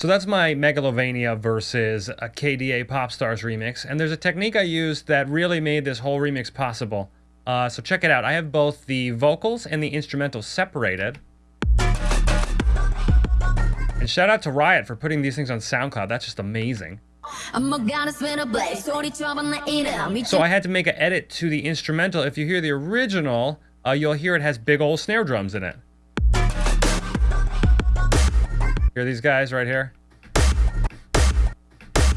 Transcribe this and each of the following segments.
So that's my Megalovania versus a KDA Popstars remix, and there's a technique I used that really made this whole remix possible. Uh, so check it out. I have both the vocals and the instrumental separated. And shout out to Riot for putting these things on SoundCloud. That's just amazing. So I had to make an edit to the instrumental. If you hear the original, uh, you'll hear it has big old snare drums in it. Hear these guys right here?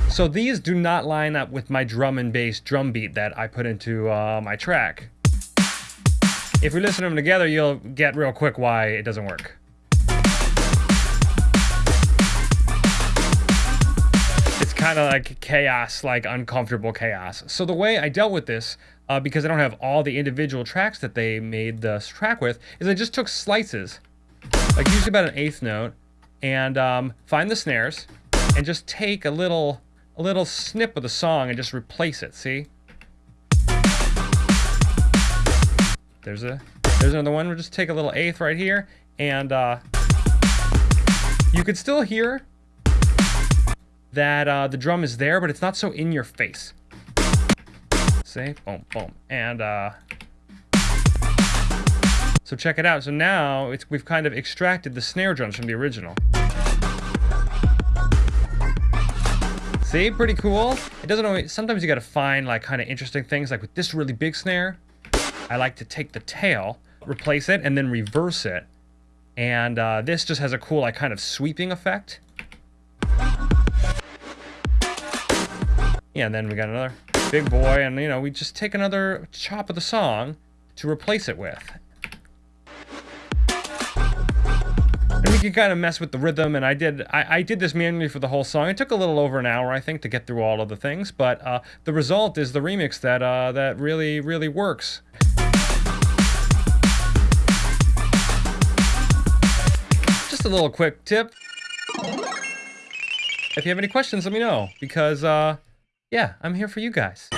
So these do not line up with my drum and bass drum beat that I put into uh, my track. If we listen to them together, you'll get real quick why it doesn't work. It's kind of like chaos, like uncomfortable chaos. So the way I dealt with this, uh, because I don't have all the individual tracks that they made this track with, is I just took slices, like usually about an eighth note, and um, find the snares and just take a little a little snip of the song and just replace it, see? There's a there's another one. We'll just take a little eighth right here and uh, you could still hear that uh, the drum is there, but it's not so in your face. See? Boom, boom. And uh, so check it out. So now it's, we've kind of extracted the snare drums from the original. See, pretty cool. It doesn't always, sometimes you gotta find like kind of interesting things. Like with this really big snare, I like to take the tail, replace it, and then reverse it. And uh, this just has a cool like kind of sweeping effect. Yeah, and then we got another big boy, and you know, we just take another chop of the song to replace it with. Can kind of mess with the rhythm, and I did I, I, did this manually for the whole song. It took a little over an hour, I think, to get through all of the things, but uh, the result is the remix that uh, that really, really works. Just a little quick tip. If you have any questions, let me know, because, uh, yeah, I'm here for you guys.